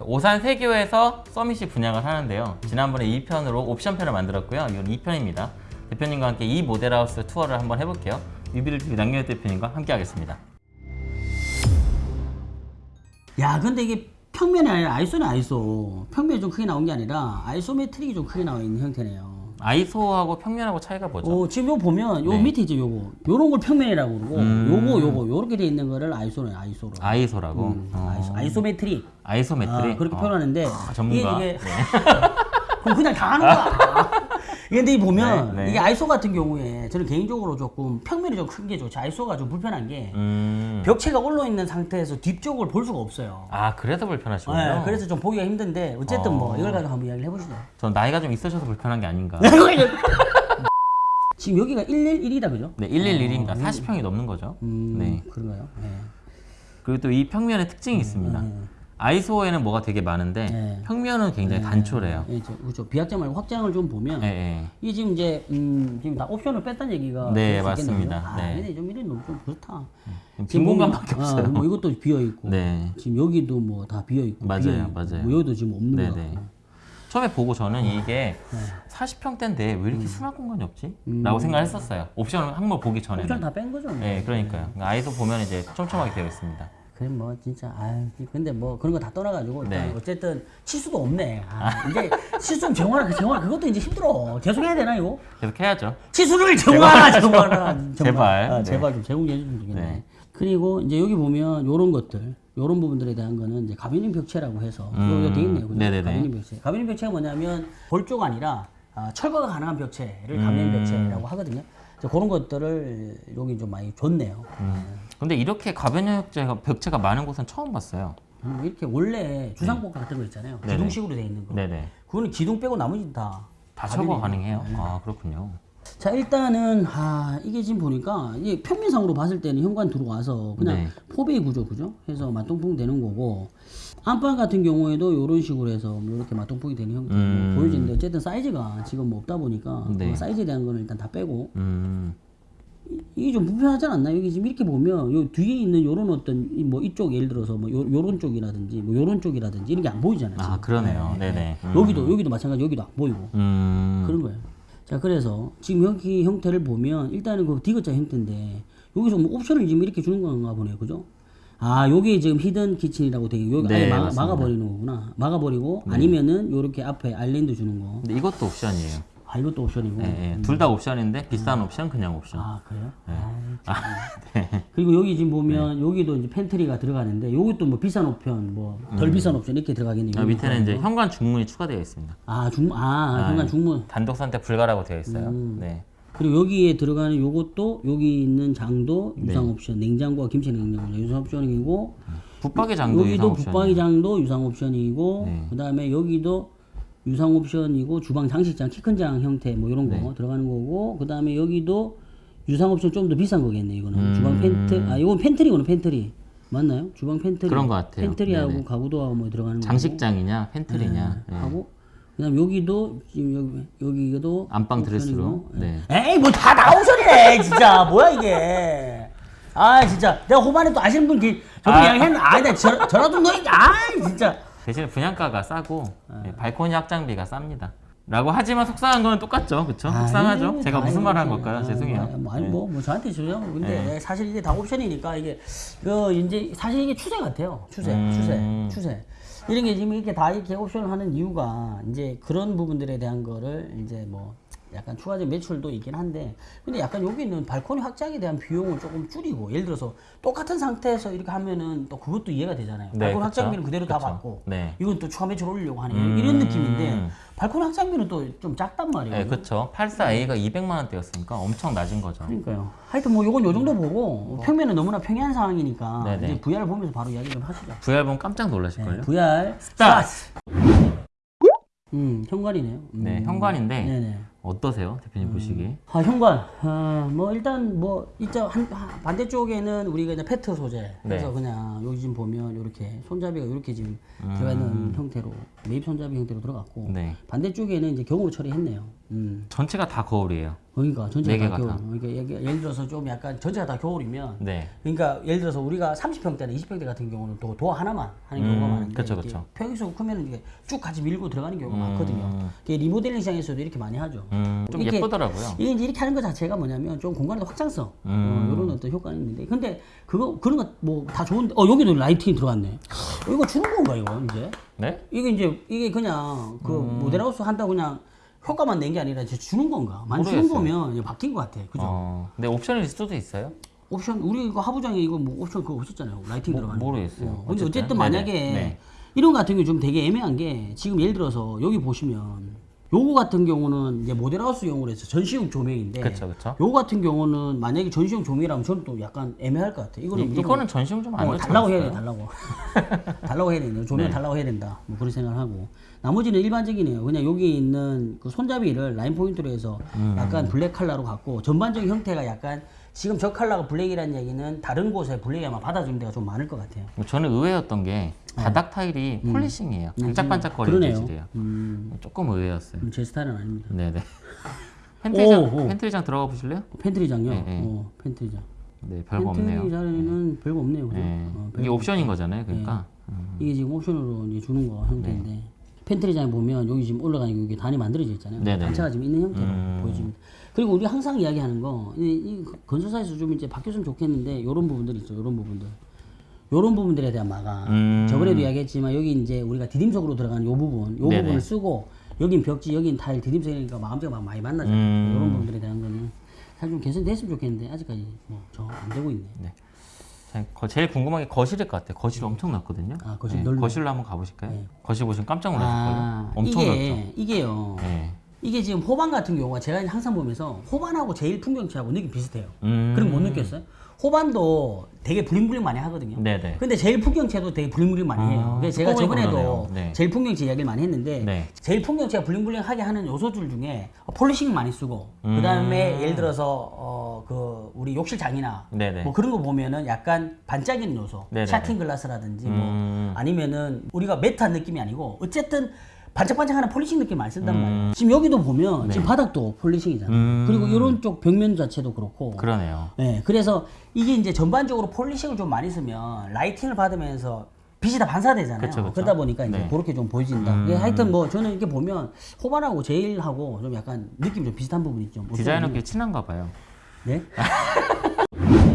오산 세교에서 서밋이 분양을 하는데요. 지난번에 2편으로 옵션편을 만들었고요. 이건 2편입니다. 대표님과 함께 이 모델하우스 투어를 한번 해볼게요. 뮤비를 TV 남경엽 대표님과 함께 하겠습니다. 야 근데 이게 평면이 아니라 iso는 iso 평면이 좀 크게 나온 게 아니라 isometric이 좀 크게 나와 있는 형태네요 iso하고 평면하고 차이가 뭐죠? 어, 지금 요 보면 요 네. 밑에 이제 요거 요런 걸 평면이라고 그러고 음. 요거 요거 요렇게 돼 있는 거를 iso는 iso로 iso라고? 음, 어. iso, isometric isometric? 아, 그렇게 어. 표현하는데 전문가. 이게, 이게 네. 그럼 그냥 다 하는 거야 근데 이 보면 네, 네. 이게 iso 같은 경우에 저는 개인적으로 조금 평면이 좀 큰 게 좋죠 iso가 좀 불편한 게 음. 벽체가 올라 있는 상태에서 뒤쪽을 볼 수가 없어요 아 그래서 불편하시군요. 네, 그래서 좀 보기가 힘든데 어쨌든 뭐 어. 이걸 가지고 한번 이야기를 해보시죠. 전 나이가 좀 있으셔서 불편한 게 아닌가. 지금 여기가 111이다 그죠? 네, 111입니다. 40평이 넘는 거죠. 음, 네. 그런가요? 네. 그리고 또 이 평면의 특징이 있습니다. 아이소에는 뭐가 되게 많은데 네. 평면은 굉장히 단촐해요. 예, 저, 그렇죠. 비약장 말고 확장을 좀 보면 예, 예. 이게 지금 이제 음, 지금 다 옵션을 뺐다는 얘기가 네. 맞습니다. 아, 네. 근데 좀 이런 너무 좀 그렇다. 빈 공간밖에 보면, 없어요. 아, 뭐 이것도 비어 있고, 네. 지금 여기도 뭐 다 비어 있고, 맞아요, 비어 있고, 맞아요. 뭐 여기도 지금 없는 네, 거. 네. 처음에 보고 저는 이게 네. 40평대인데 왜 음. 이렇게 수납 공간이 없지? 라고 생각했었어요. 옵션을 항목 보기 전에는. 옵션 다 뺀 거죠. 뭐. 네, 그러니까요. 그러니까 아이소 보면 이제 촘촘하게 되어 있습니다. 그래 뭐 진짜 아 근데 뭐 그런 거 다 떠나가지고 네. 어쨌든 치수도 없네. 아, 이제 치수 좀 정화라 정화 그것도 이제 힘들어. 계속 해야 되나 이거? 계속 해야죠. 치수를 정화라 정화라. 제발. 아, 네. 제발 좀 제공해 주면 좋겠네. 네. 그리고 이제 여기 보면 요런 것들 요런 부분들에 대한 거는 이제 가변인 벽체라고 해서 음, 여기 돼 있네요. 네네네. 가변인 벽체. 가변인 벽체가 뭐냐면 볼조가 아니라 아, 철거가 가능한 벽체를 가변인 음. 벽체라고 하거든요. 그런 것들을 여기 좀 많이 줬네요. 음. 근데 이렇게 가변형제가 벽체가 많은 곳은 처음 봤어요. 음, 이렇게 원래 주상복 같은 거 있잖아요. 네네. 기둥식으로 돼 있는 거. 네네. 그거는 기둥 빼고 나머지는 다. 다 철거 가능해요. 네. 아 그렇군요. 자 일단은 아 이게 지금 보니까 이게 평면상으로 봤을 때는 현관 들어와서 그냥 네. 포베이 구조 그죠? 해서 맞동풍 되는 거고 안방 같은 경우에도 이런 식으로 해서 이렇게 맞동풍이 되는 형태로 음. 보여지는데 어쨌든 사이즈가 지금 뭐 없다 보니까 네. 그 사이즈에 대한 거는 일단 다 빼고 음. 이게 좀 불편하지 않나요? 여기 지금 이렇게 보면 요 뒤에 있는 요런 어떤 이뭐 이쪽 예를 들어서 뭐 요, 요런 쪽이라든지 뭐 요런 쪽이라든지 이런 게 안 보이잖아요. 아 지금. 그러네요. 네네. 음. 여기도 여기도 마찬가지 여기도 안 보이고 음. 그런 거예요. 자 그래서 지금 여기 형태를 보면 일단은 그 디귿자 형태인데 여기서 뭐 옵션을 지금 이렇게 주는 건가 보네요, 그죠? 아 여기 지금 hidden kitchen이라고 되게 여기 네, 아예 막. 막아버리는 거구나. 막아버리고 아니면은 요렇게 앞에 아일랜드 주는 거. 근데 이것도 옵션이에요. 아 이것도 옵션이고. 예, 예. 둘다 옵션인데 비싼 옵션 그냥 옵션. 아 그래요? 네. 아이, 참. 그리고 여기 지금 보면 여기도 이제 pantry가 들어가는데 여기도 뭐 비싼 옵션, 뭐덜 비싼 옵션 이렇게 들어가겠네요. 아, 밑에는 이제 현관 중문이 추가되어 있습니다. 아 중, 아 현관 중문. 단독 선택 불가라고 되어 있어요. 음. 네. 그리고 여기에 들어가는 요것도 여기 있는 장도 네. 유상 옵션, 냉장고와 김치 냉장고 유상 옵션이고 붙박이 장도 여기도 유상 옵션. 붙박이 장도 유상 옵션이고 네. 그다음에 여기도 유상 옵션이고 주방 장식장 키 큰 장 형태 뭐 이런 거 네. 들어가는 거고 그다음에 여기도 유상 옵션 좀 더 비싼 거겠네 이거는 음. 주방 pant- 아 이건 pantry거는 pantry 맞나요? 주방 팬트리 그런 것 같아요. pantry하고 네네. 가구도하고 뭐 들어가는 거 장식장이냐 pantry냐. 예. 하고 그다음 여기도 지금 여기 여기도 안방 드레스룸. 옵션이고. 네. 에이 뭐 다 나오셔네 진짜 뭐야 이게 아 진짜 내가 호반에 또 아시는 분 기- 저도 아. 이야기했는데 아 내가 저, 저라도 너아 진짜 대신에 분양가가 싸고 아. 예, 발코니 확장비가 쌉니다. 라고 하지만 속상한 건 똑같죠, 그렇죠? 아, 속상하죠. 이게 제가 다 무슨 말을 한. 걸까요? 아, 죄송해요. 뭐, 아니 네. 뭐, 뭐 저한테 주죠 근데 사실 이게 다 옵션이니까 이게 그 이제 사실 이게 추세 같아요 추세 음. 추세 추세 이런 게 지금 이렇게 다 이렇게 옵션을 하는 이유가 이제 그런 부분들에 대한 거를 이제 뭐 약간 추가적 매출도 있긴 한데 근데 약간 여기 있는 발코니 확장에 대한 비용을 조금 줄이고 예를 들어서 똑같은 상태에서 이렇게 하면은 또 그것도 이해가 되잖아요 네, 발코니 그쵸. 확장비는 그대로 다 그쵸. 받고 네. 이건 또 추가 매출 올리려고 하는 음. 이런 느낌인데 발코니 확장비는 또 좀 작단 말이에요 네, 그렇죠. 84A가 200만 원대였으니까 엄청 낮은 거죠. 그러니까요. 하여튼 뭐 요건 요 정도 보고 평면은 너무나 평이한 상황이니까 네네. 이제 VR 보면서 바로 이야기 좀 하시죠. VR 보면 깜짝 놀라실걸요? VR 스타트! 음 현관이네요. 음. 네, 현관인데 네네. 어떠세요, 대표님 보시기에? 아 현관. 아 뭐 일단 뭐 이자 한 한- 반대쪽에는 우리가 이제 페트 소재. 그래서 네. 그냥 여기 지금 보면 이렇게 손잡이가 이렇게 지금 음. 들어가 있는 형태로 매입 손잡이 형태로 들어갔고 네. 반대쪽에는 이제 경으로 처리했네요. 음. 전체가 다 거울이에요. 그러니까 전체가 네다 겨울. 다. 그러니까 예를- 들어서 좀 약간 전체가 다 겨울이면 네. 그러니까 예를 들어서 우리가 30평대나 20평대 같은 경우는 도, 도어 하나만 하는 음, 경우가 많은데 그쵸, 그쵸. 평수가 크면 이게 쭉 같이 밀고 들어가는 경우가 음. 많거든요. 리모델링 시장에서도 이렇게 많이 하죠. 음, 좀 이렇게- 예쁘더라고요. 이게 이렇게 하는 것 자체가 뭐냐면 좀 공간의 확장성 음. 어, 이런 어떤 효과는 있는데 근데 그거 그런 거 뭐 다 좋은데 어 여기도 lighting이 들어갔네. 이거 주는 건가 이거 이제? 네? 이게 이제 이게 그냥 그 음. 모델하우스 한다고 그냥 효과만 낸 게 아니라 이제 주는 건가? 많이 주는 모르겠어요. 거면 이제 바뀐 것 같아. 그죠? 어, 근데 옵션 리스트도 있어요? 옵션 우리 이거 하부장에 이거 뭐 옵션 그거 없었잖아요. lighting 모- 들어가는. 거. 모르겠어요. 어, 근데 어쨌든. 어쨌든 네네. 만약에 네. 이런 거 같은 경우 좀 되게 애매한 게 지금 예를 들어서 여기 보시면 요거 같은 경우는 이제 모델하우스 용으로 해서 전시용 조명인데 그쵸, 그쵸. 요거 같은 경우는 만약에 전시용 조명이라면 저는 또 약간 애매할 것 같아. 이거는 이, 이거는 전시용 좀 안 어, 달라고 해야 돼, 달라고. 달라고 해야 된다. 조명 네. 달라고 해야 된다. 뭐 그런 생각을 하고. 나머지는 일반적이네요. 그냥 여기 있는 그 손잡이를 라인 포인트로 해서 음. 약간 블랙 컬러로 갖고 전반적인 형태가 약간 지금 저 컬러가 블랙이라는 얘기는 다른 곳에 블랙이 아마 받아주는 데가 좀 많을 것 같아요. 저는 의외였던 게 바닥 타일이 polishing이에요. 반짝반짝거리는 네. 음. 그러네요. 재질이에요. 음, 조금 의외였어요. 음, 제 스타일은 아닙니다. 네네. pantry장, 오, 오. pantry장 들어가 보실래요? pantry장요? 네, 네. 어, pantry장. 네, 별거 없네요. pantry장에는 별거 없네요. 네. 어, 이게 옵션인 거잖아요. 그러니까. 음. 이게 지금 옵션으로 이제 주는 거 형태인데 네. pantry장에 보면 여기 지금 올라가는 여기 단이 만들어져 있잖아요. 네네. 단차가 지금 있는 형태로 음. 보여집니다. 그리고 우리 항상 이야기하는 거, 이, 이 건설사에서 좀 이제 바뀌었으면 좋겠는데 이런 부분들 있죠. 이런 부분들. 이런 부분들에 대한 마감. 음. 저번에도 이야기했지만 여기 이제 우리가 디딤석으로 들어가는 요 부분, 요 네네. 부분을 쓰고 여긴 벽지, 여긴 타일, 디딤석이니까 마감재가 막 많이 만나잖아요. 음. 이런 부분들에 대한 거는 사실 좀 개선됐으면 좋겠는데 아직까지 뭐 저 안 되고 있네. 자, 거- 제일 궁금한 게 거실일 것 같아요. 거실 엄청 넓거든요. 아, 거실 네, 넓네. 거실로 한번 가보실까요? 거실 보시면 깜짝 놀라실걸요. 아, 엄청 이게 넓죠. 이게요. 네. 이게 지금 호반 같은 경우가 제가 항상 보면서 호반하고 제일 풍경체하고 느낌 비슷해요. 음. 그럼 못 느꼈어요? 호반도 되게 블링블링 많이 하거든요. 네네. 근데 제일 풍경체도 되게 블링블링 많이 해요. 아, 제가 저번에도. 네. 제일 풍경체 이야기를 많이 했는데 네. 제일 풍경체가 블링블링하게 하는 요소들 중에 polishing 많이 쓰고 음. 그다음에 예를 들어서 어 그 우리 욕실 장이나 네네. 뭐 그런 거 보면은 약간 반짝이는 요소, 네네네. 샤팅 glass라든지 뭐 음. 아니면은 우리가 matte한 느낌이 아니고 어쨌든 반짝반짝하는 polishing 느낌 많이 쓴단 음. 말이에요. 지금 여기도 보면 지금 바닥도 polishing이잖아요. 음. 그리고 이런 쪽 벽면 자체도 그렇고. 그러네요. 네, 그래서 이게 이제 전반적으로 polishing을 좀 많이 쓰면 lighting을 받으면서 빛이 다 반사되잖아요. 그쵸, 그쵸. 러다 보니까 이제 네. 그렇게 좀 보여진다. 음. 예, 하여튼 뭐 저는 이렇게 보면 호반하고 제일하고 좀 약간 느낌이 좀 비슷한 부분이 있죠. 뭐 디자이너끼리 친한가 봐요. 네?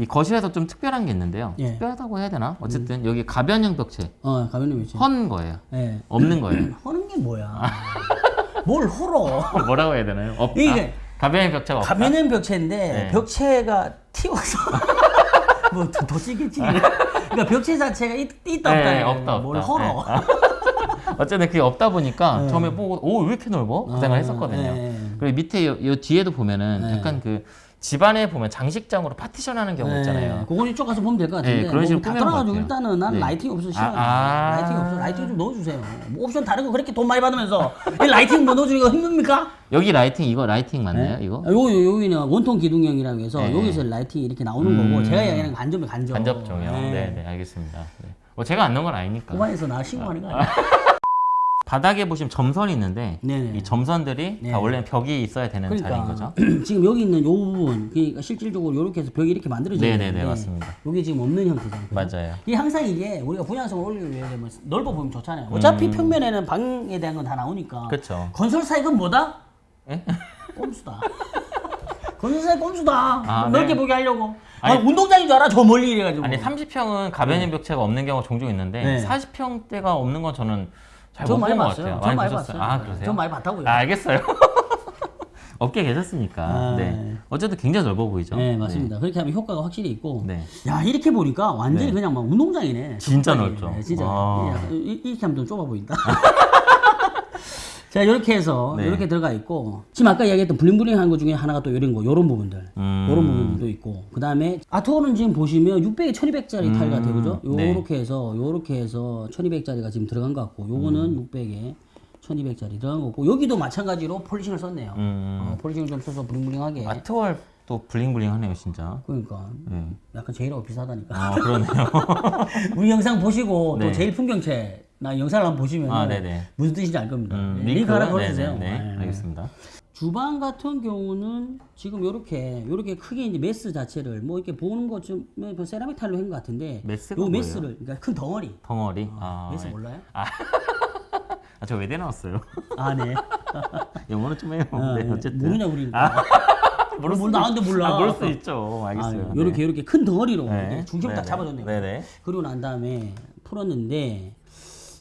이 거실에서 좀 특별한 게 있는데요. 예. 특별하다고 해야 되나? 어쨌든 여기 가변형 벽체 어, 가면님 있지. 헌 거예요. 예. 없는 거예요. 허는 게 뭐야? 뭘 헐어? 뭐라고 해야 되나요? 없다. 이게 가변형 벽체가 없다. 가면은 벽체인데 네. 벽체가 튀어서 뭐더 더 찌겠지. 그러니까 벽체 자체가 있, 있다 없다. 네, 없다, 뭘 없다. 헐어? 네. 어쨌든 그게 없다 보니까 처음에 보고 오 왜 이렇게 넓어? 그 생각을 아, 했었거든요. 네. 그리고 밑에 요, 요 뒤에도 보면은 네. 약간 그 집안에 보면 장식장으로 파티션하는 경우 있잖아요. 그건 이쪽 가서 보면 될 것 같은데. 네, 그런 식으로 다 꾸미는 것 떠나가지고 같아요. 일단은 난 네. lighting 없어 싫어. 아, 아. lighting 없어. lighting 좀 넣어주세요. 뭐 옵션 다른 거 그렇게 돈 많이 받으면서 이 lighting 뭐 넣어주기가 힘듭니까? 여기 lighting 이거 lighting 맞나요? 이거? 아, 요, 요, 여기는 원통 기둥형이라고 해서 네. 여기서 lighting이 이렇게 나오는 음. 거고 제가 얘기하는 간접이 간접. 간접 조명. 네, 네, 알겠습니다. 네. 뭐 제가 안 넣은 건 아니니까. 호반에서 나 신고하는 거 아니야? 바닥에 보시면 점선이 있는데 네네. 이 점선들이 네. 다 원래는 벽이 있어야 되는 자리인 거죠. 지금 여기 있는 요 부분, 그러니까 실질적으로 이렇게 해서 벽이 이렇게 만들어져 네네네, 있는데 맞습니다. 여기 지금 없는 형태잖아요. 맞아요. 이게 항상 이게 우리가 분양성을 올리기 위해 되면 넓어 보이면 좋잖아요. 어차피 평면에는 방에 대한 건 다 나오니까. 음. 그쵸. 건설사 이건 뭐다? 예? 꼼수다. 건설사의 꼼수다. 아, 넓게 네. 보게 하려고. 아, 아니, 운동장인 줄 알아? 저 멀리 이래가지고. 아니 30평은 가변형 벽체가 없는 경우가 종종 있는데 네. 40평대가 없는 건 저는 잘 저못 많이 봤어요. 저 많이? 봤어요. 아 그러세요? 저 많이 봤다고요. 아, 알겠어요. 업계 계셨으니까. 아, 네. 네. 어쨌든 굉장히 넓어 보이죠. 네, 맞습니다. 그렇게 하면 효과가 확실히 있고. 네. 야, 이렇게 보니까 완전히 네. 그냥 막 운동장이네. 진짜. 넓죠. 네, 진짜. 아. 이- 이렇게 하면 좀 좁아 보인다. 자, 이렇게 해서 네. 이렇게 들어가 있고 지금 아까 이야기했던 블링블링한 것 중에 하나가 또 이런 거, 이런 부분들, 음. 이런 부분도 있고 그 다음에 아트홀은 지금 보시면 600에 1200짜리 타일 같아요, 그죠? 네. 요렇게 해서 요렇게 해서 1200짜리가 지금 들어간 것 같고, 요거는 음. 600에 1200짜리 들어간 거고 여기도 마찬가지로 polishing을 썼네요. 음. 어, polishing을 좀 써서 bling bling하게. art wall 또 bling bling하네요, 진짜. 그러니까 네. 약간 제일하고 비슷하다니까. 아 그러네요. 우리 영상 보시고 네. 또 제일 풍경체 나 영상을 한번 보시면 아. 무슨 뜻인지 알 겁니다. 음, 네, 링크 하나? 걸어주세요. 네, 네, 네. 알겠습니다. 주방 같은 경우는 지금 이렇게 이렇게 크게 이제 mass 자체를 뭐 이렇게 보는 것좀 뭐 세라믹 타일로 한것 같은데 mass가 요 뭐예요? mass를 그러니까 큰 덩어리 덩어리. 아, mass 예. 몰라요? 아, 저 외대 나왔어요. 아 네. 영어는 좀 해요. 아, 네, 네. 어쨌든. 모르냐 우리니까. 모를 뭘 수도 나한테 몰라. 아, 모를 수 있죠. 아, 알겠어요. 이렇게 이렇게 큰 덩어리로 네. 중심을 딱. 잡아줬네요. 네네. 그리고 난 다음에 풀었는데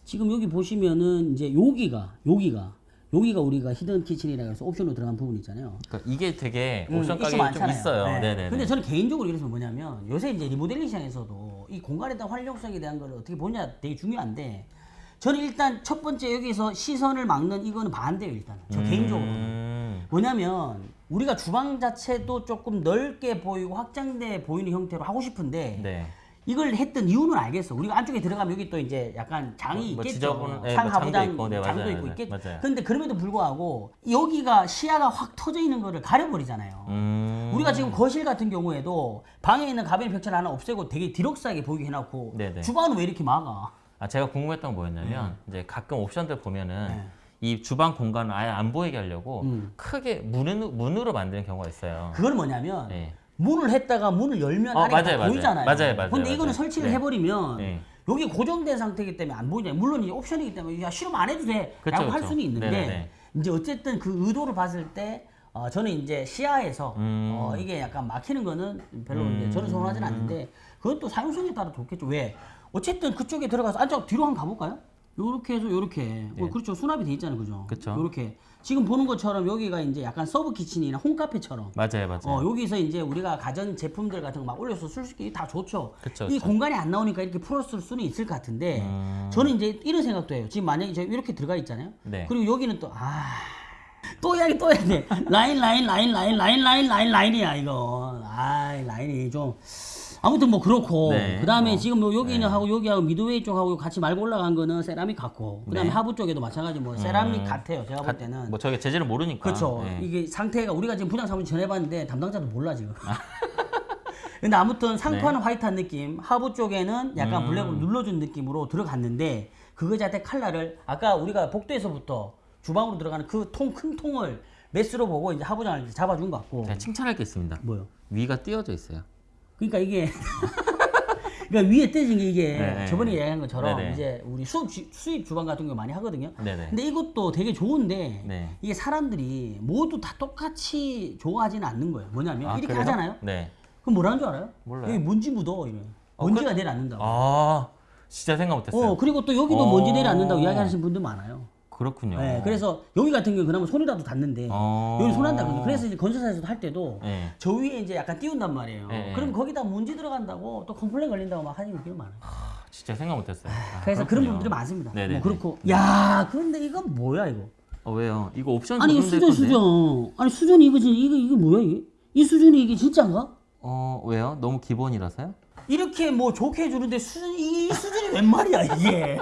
지금 여기 보시면은 이제 여기가 여기가 여기가 우리가 hidden kitchen이라 해서 옵션으로 들어간 부분 있잖아요. 그러니까 이게 되게 음, 옵션 가격이 좀 많잖아요. 있어요. 네. 네. 네 근데 저는 개인적으로 이래서 뭐냐면 요새 이제 리모델링 시장에서도 이 공간에 대한 활용성에 대한 걸 어떻게 보냐 되게 중요한데 저는 일단 첫 번째 여기서 시선을 막는 이거는 반대예요 일단 저 개인적으로 음, 뭐냐면 우리가 주방 자체도 조금 넓게 보이고 확장돼 보이는 형태로 하고 싶은데 네. 이걸 했던 이유는 알겠어. 우리가 안쪽에 들어가면 여기 또 이제 약간 장이 뭐 있겠죠. 지저분한- 네, 상뭐 장도 있고, 네, 장도 맞아요, 있고 네, 있겠. 맞아요. 근데 그럼에도 불구하고 여기가 시야가 확 터져 있는 거를 가려버리잖아요. 음, 우리가 지금 거실 같은 경우에도 방에 있는 가변 벽체 하나 없애고 되게 디럭스하게 보이게 해놓고 네네. 주방은 왜 이렇게 막아? 아 제가 궁금했던 건 뭐였냐면 네. 이제 가끔 옵션들 보면은 이 주방 공간을 아예 안 보이게 하려고 음. 크게 문으로, 문으로 만드는 경우가 있어요. 그건 뭐냐면 네. 문을 했다가 문을 열면 어, 아래가 맞아요, 다 맞아요. 보이잖아요. 맞아요, 맞아요, 근데 이거는 맞아요. 설치를 네. 해버리면 네. 여기 고정된 상태이기 때문에 안 보이잖아요. 물론 이제 옵션이기 때문에 야 실험 안 해도 돼. 그쵸, 라고 할. 수는 있는데 네네네. 이제 어쨌든 그 의도를 봤을 때 어, 저는 이제 시야에서 음. 어, 이게 약간 막히는 거는 별로 이제 저는 선호하진 않는데 그건 또 사용성에 따라 좋겠죠. 왜? 어쨌든 그쪽에 들어가서 안쪽 뒤로 한번 가볼까요? 요렇게 해서 요렇게 어, 그렇죠 수납이 돼 있잖아요 그죠 그쵸. 요렇게 지금 보는 것처럼 여기가 이제 약간 sub kitchen이나 홈카페처럼 맞아요, 맞아요. 어, 여기서 이제 우리가 가전 제품들 같은 거 막 올려서 쓸수 있게 다 좋죠. 그쵸, 이 그쵸. 공간이 안 나오니까 이렇게 풀었을 수는 있을 것 같은데 음. 저는 이제 이런 생각도 해요. 지금 만약에 제가 이렇게 들어가 있잖아요. 네. 그리고 여기는 또 아. 또 해야 돼, 또 해야 돼. 라인, 라인, 라인, 라인, 라인, 라인, 라인, 라인이야, 이거. 아, 라인이 좀. 아무튼 뭐 그렇고. 네. 그 다음에 어. 지금 뭐 여기는 하고 여기하고 midway 쪽하고 같이 말고 올라간 거는 세라믹 같고. 그 다음에 네. 하부 쪽에도 마찬가지 뭐 세라믹 같아요. 제가 볼 때는. 뭐 저게 재질을 모르니까. 그렇죠. 네. 이게 상태가 우리가 지금 분양 사무실 전화해봤는데 담당자도 몰라 지금. 근데 아무튼 상판은 화이트한 느낌, 하부 쪽에는 약간 음. 블랙으로 눌러준 느낌으로 들어갔는데 그거 자체 칼라를 아까 우리가 복도에서부터 주방으로 들어가는 그 통 큰 통을 메스로 보고 이제 하부장을 잡아준 것 같고. 제가 칭찬할 게 있습니다. 뭐요? 위가 띄어져 있어요. 그러니까 이게 그러니까 위에 떼진 게 이게 네네. 저번에 얘기한 것처럼 네네. 이제 우리 수업 주- 수입 주방 같은 경우 많이 하거든요. 네네. 근데 이것도 되게 좋은데 네. 이게 사람들이 모두 다 똑같이 좋아하지는 않는 거예요. 뭐냐면 아, 이렇게 그래요? 하잖아요. 네. 그럼 뭐라는 줄 알아요? 몰라요. 여기 먼지 묻어 이래. 어, 먼지가 내려앉는다고. 아, 진짜 생각 못했어요. 어 그리고 또 여기도 어. 먼지 내려앉는다고 이야기하시는 분들 많아요. 그렇군요. 네, 그래서 여기 같은 경우 그나마 손이라도 닿는데 어. 여기 손 안 닿거든요. 그래서 이제 건설사에서도 할 때도 네. 저 위에 이제 약간 띄운단 말이에요. 네. 그럼 거기다 먼지 들어간다고 또 complain 걸린다고 막 하는 분들이 많아요. 아, 진짜 생각 못했어요. 아, 그래서 그런 그렇군요. 분들이 많습니다. 네네네. 뭐 그렇고 야 그런데 이건 뭐야 이거? 어 왜요? 이거 옵션 아니 수전. 수전 아니 수전이 이거 지 이거 이거 뭐야 이게? 이 수전이 이게 진짜인가? 어 왜요? 너무 기본이라서요? 이렇게 뭐 좋게 해주는데 수준 이 수준이 웬 말이야 이게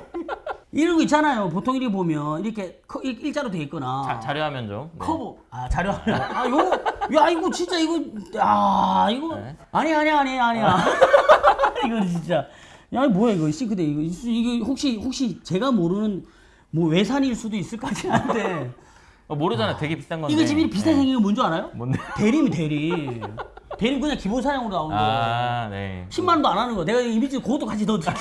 이런 거 있잖아요 보통 이렇게 보면 이렇게 커- 일- 일자로 돼 있거나 자, 자료화면 좀. 네. 커브 아 자료 아 요거 야 이거 진짜 이거 아 이거 네. 아니 아니 아니 아니야 이거 진짜 야 뭐야 이거 싱크대 이거 이 이거 혹시 혹시 제가 모르는 뭐 외산일 수도 있을 것 같긴 한데 어, 모르잖아요. 되게 비싼 건데. 이거 집이 비슷하게 네. 생긴 거 뭔 줄 알아요? 뭔데? 대림이 대림 대림 그냥 기본 사양으로 나온 거 아 네. 10만 원도 안 하는 거. 내가 이미지 그것도 같이 넣어줄게.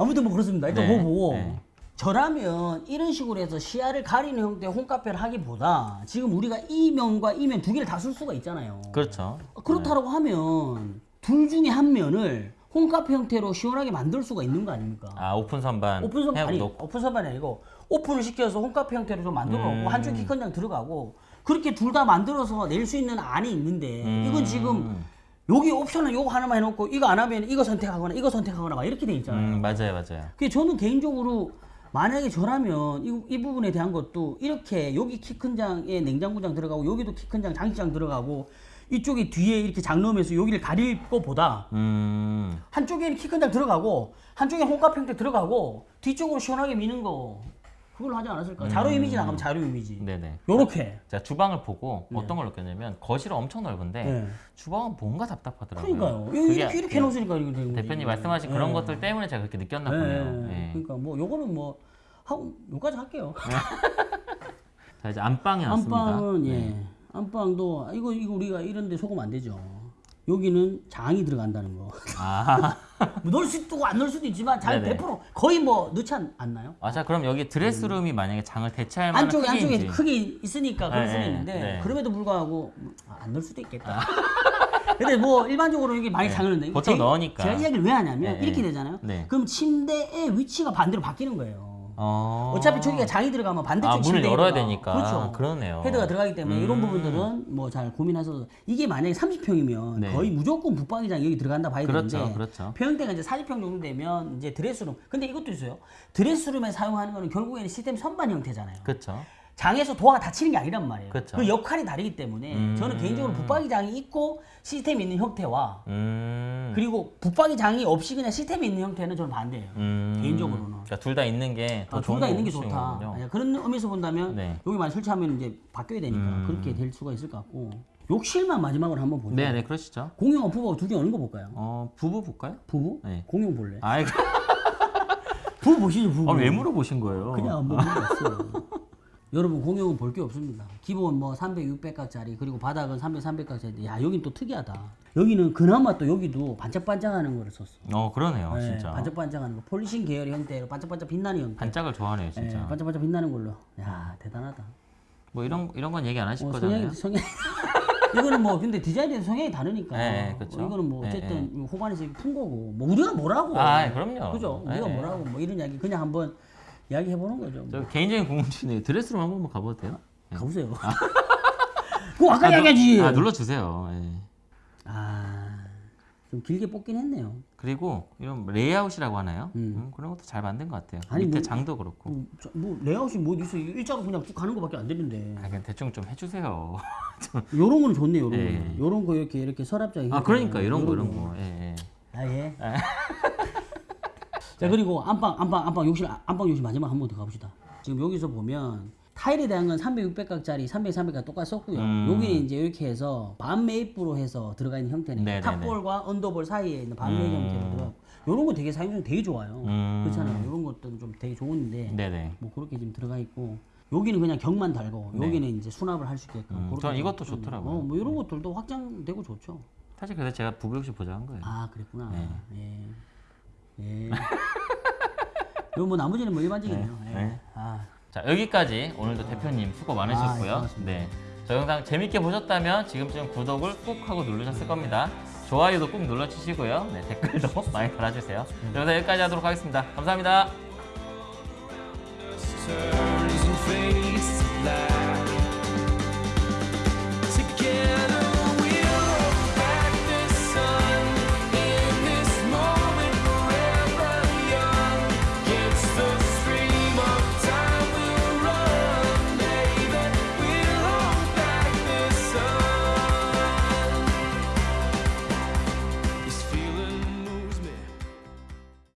아무튼 뭐 그렇습니다. 일단 네, 보고. 네. 저라면 이런 식으로 해서 시야를 가리는 형태의 홈카페를 하기보다 지금 우리가 이 면과 이 면 두 개를 다 쓸 수가 있잖아요. 그렇죠. 그렇다라고 하면 둘 중에 한 면을 홈카페 형태로 시원하게 만들 수가 있는 거 아닙니까? 아 오픈 선반. 오픈 선반 아니 넣고. 오픈 선반이 아니고 오픈을 시켜서 홈카페 형태로 좀 만들어 놓고 음. 한쪽 키 큰 장 들어가고 그렇게 둘 다 만들어서 낼 수 있는 안이 있는데 음. 이건 지금 여기 옵션은 요거 하나만 해놓고 이거 안 하면 이거 선택하거나 이거 선택하거나 막 이렇게 돼 있잖아요. 음 맞아요 맞아요. 그게 저는 개인적으로 만약에 저라면 이, 이 부분에 대한 것도 이렇게 여기 키 큰 장에 냉장고장 들어가고 여기도 키 큰 장 장식장 들어가고 이쪽에 뒤에 이렇게 장 넣으면서 여기를 가릴 거보다 한쪽에는 키큰 장 들어가고 한쪽에 홈카페 형태 들어가고 뒤쪽으로 시원하게 미는 거 그걸로 하지 않았을까? 자료 이미지 나가면 자료 이미지. 네네. 요렇게. 제가 주방을 보고 어떤 걸 느꼈냐면 거실은 엄청 넓은데 네. 주방은 뭔가 답답하더라고요. 그러니까요. 이렇게 이렇게 해놓으니까 이거 되는. 대표님 말씀하신 그런 것들 때문에 제가 그렇게 느꼈나 보네요. 네. 예. 그러니까 뭐 요거는 뭐 하고 요까지 할게요. 자 이제 안방에 왔습니다. 안방은 예. 네. 안방도 아, 이거 이거 우리가 이런데 속으면 안 되죠. 여기는 장이 들어간다는 거. 아, 뭐 넣을 수도 있고 안 넣을 수도 있지만 장 네네. 100% 거의 뭐 넣지 않, 않나요? 아, 자 그럼 여기 드레스룸이 만약에 장을 대체할 만한 안쪽에 안쪽에 크기인지. 크게 있으니까 그럴 네, 수는 네, 있는데 네. 그럼에도 불구하고 아, 안 넣을 수도 있겠다. 근데 뭐 일반적으로 이게 많이 네, 장을 넣는데 보통 제- 넣으니까. 제가 이야기를 왜 하냐면 네, 이렇게 네. 되잖아요. 네. 그럼 침대의 위치가 반대로 바뀌는 거예요. 어. 어차피 저기가 장이 들어가면 반대쪽 아, 문을 열어야 되니까. 그렇죠. 그러네요. 헤드가 들어가기 때문에 이런 음. 부분들은 뭐 잘 고민하셔서 이게 만약에 30평이면 네. 거의 무조건 붙박이장 여기 들어간다 봐야 그렇죠, 되는데 그렇죠. 평형대가 이제 40평 정도 되면 이제 드레스룸 근데 이것도 있어요 드레스룸에 사용하는 거는 결국에는 시스템 선반 형태잖아요 그렇죠. 장에서 도화가 닫히는 게 아니란 말이에요 그렇죠. 그 역할이 다르기 때문에 음. 저는 개인적으로 붙박이 장이 있고 시스템이 있는 형태와 음. 그리고 붙박이 장이 없이 그냥 시스템이 있는 형태는 저는 반대예요 음. 개인적으로는. 그러니까 둘 다 있는 게더 아, 둘다 있는 게. 좋다. 예, 그런 의미에서 본다면 네. 여기 많이 설치하면 이제 바뀌어야 되니까 음. 그렇게 될 수가 있을 것 같고 욕실만 마지막으로 한번 보죠. 네, 네, 그러시죠. 공용하고 부부하고 두개 어느 거 볼까요? 어, 부부 볼까요? 부부? 네. 공용 볼래? 아이, 부부 보시죠 부부. 아, 왜 물어보신 거예요? 그냥 한번 물어봤어요. 여러분 공용은 볼 게 없습니다. 기본 뭐 300, 600각짜리 그리고 바닥은 300, 300각짜리. 야 여긴 또 특이하다. 여기는 그나마 또 여기도 반짝반짝하는 거를 썼어. 어, 그러네요, 네, 진짜. 반짝반짝하는 거. 폴리싱 계열의 형태로 반짝반짝 빛나는 형태. 반짝을 좋아하네요, 예, 진짜. 반짝반짝 빛나는 걸로. 야 대단하다. 뭐 이런 이런 건 얘기 안 하실 어, 거잖아요. 성향이 성향. 이거는 뭐 근데 디자인에 성향이 다르니까. 네. 어, 이거는 뭐 네, 어쨌든 호반에서 푼 거고. 뭐 우리가 뭐라고? 아, 그럼요. 그죠? 네, 우리가 네. 뭐라고? 뭐 이런 이야기 그냥 한번 이야기해 보는 거죠. 뭐. 저 개인적인 궁금증인데 드레스룸 한번 가봐도 돼요? 가보세요. 그거 아까 이야기하지. 아, 눌러주세요. 예. 아, 좀 길게 뽑긴 했네요. 그리고 이런 레이아웃이라고 하나요? 음, 그런 것도 잘 만든 것 같아요. 아니, 밑에 뭐- 장도 그렇고. 뭐, 저- 뭐 레이아웃이 뭐 있어? 일자로 그냥 쭉 가는 거밖에 안 되는데. 아, 그냥 대충 좀 해주세요. 요런 거는 좋네, 요런 예. 거. 요런 거 이렇게 이렇게 서랍장. 아, 그러니까 이런 거 요런 이런 거. 예, 예. 아 예. 자 그리고 안방 안방 안방 욕실 안방 욕실 마지막 한 번 더 가봅시다. 지금 여기서 보면 타일에 대한 건 300, 600각짜리 300, 300각 똑같이 썼고요. 음. 여기는 이제 이렇게 해서 반 매입으로 해서 들어가 있는 형태는 네네네. top bowl과 under bowl 사이에 있는 반 매입 음. 형태로 들어가고 이런 거 되게 사용성 되게 좋아요. 음. 그렇잖아요. 이런 것들은 좀 되게 좋은데 네네. 뭐 그렇게 지금 들어가 있고 여기는 그냥 격만 달고 네. 여기는 이제 수납을 할 수 있게끔. 음, 저는 이것도 좀- 좋더라고요. 어, 뭐 이런 것들도 확장되고 좋죠. 사실 그래서 제가 부부 욕실 보자 한 거예요. 아 그랬구나. 네. 예. 예. 이거 뭐 나머지는 뭐 일반적이네요. 네. 예. 네. 아, 자 여기까지 오늘도 대표님 수고 많으셨고요. 아, 고맙습니다. 네, 저 영상 재밌게 보셨다면 지금쯤 구독을 꼭 하고 누르셨을 겁니다. 좋아요도 꼭 눌러주시고요. 네, 댓글도 많이 달아주세요. 자, 영상 여기까지 하도록 하겠습니다. 감사합니다.